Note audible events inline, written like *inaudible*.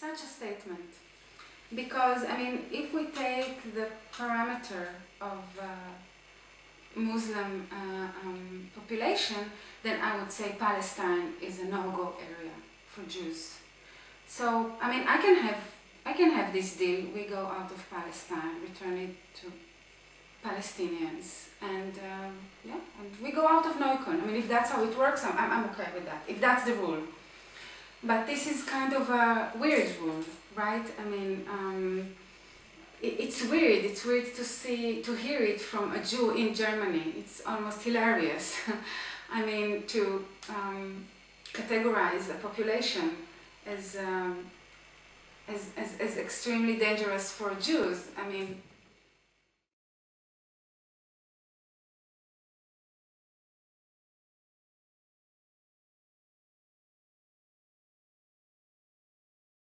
such a statement. Because I mean if we take the parameter of uh, Muslim uh, um, population then I would say Palestine is a no-go area for Jews. So I mean I can have I can have this deal. We go out of Palestine return it to Palestinians and um, yeah and we go out of Neukölln I mean if that's how it works I'm, I'm okay with that. If that's the rule but this is kind of a weird rule, right? I mean, um, it, it's weird. It's weird to see, to hear it from a Jew in Germany. It's almost hilarious. *laughs* I mean, to um, categorize a population as, um, as, as, as extremely dangerous for Jews. I mean,